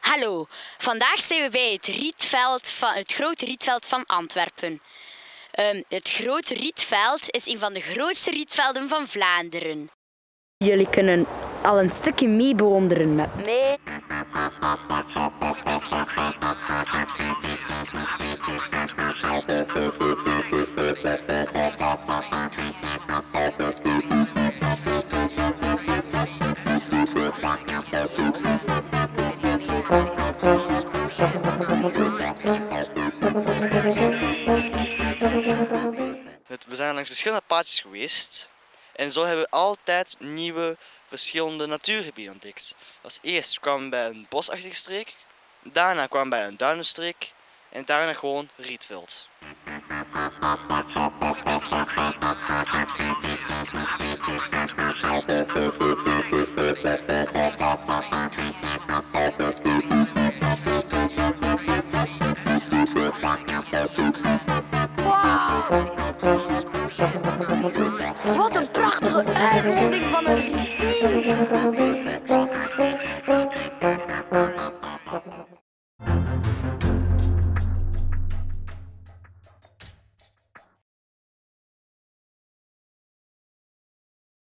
Hallo, vandaag zijn we bij het, rietveld van, het grote rietveld van Antwerpen. Ehm, het grote rietveld is een van de grootste rietvelden van Vlaanderen. Jullie kunnen al een stukje mee bewonderen met mij. We zijn langs verschillende paadjes geweest en zo hebben we altijd nieuwe verschillende natuurgebieden ontdekt. Als eerst kwamen we bij een bosachtige streek, daarna kwamen we bij een duinenstreek en daarna gewoon rietveld. Wat een prachtige uitmonding van een rivier.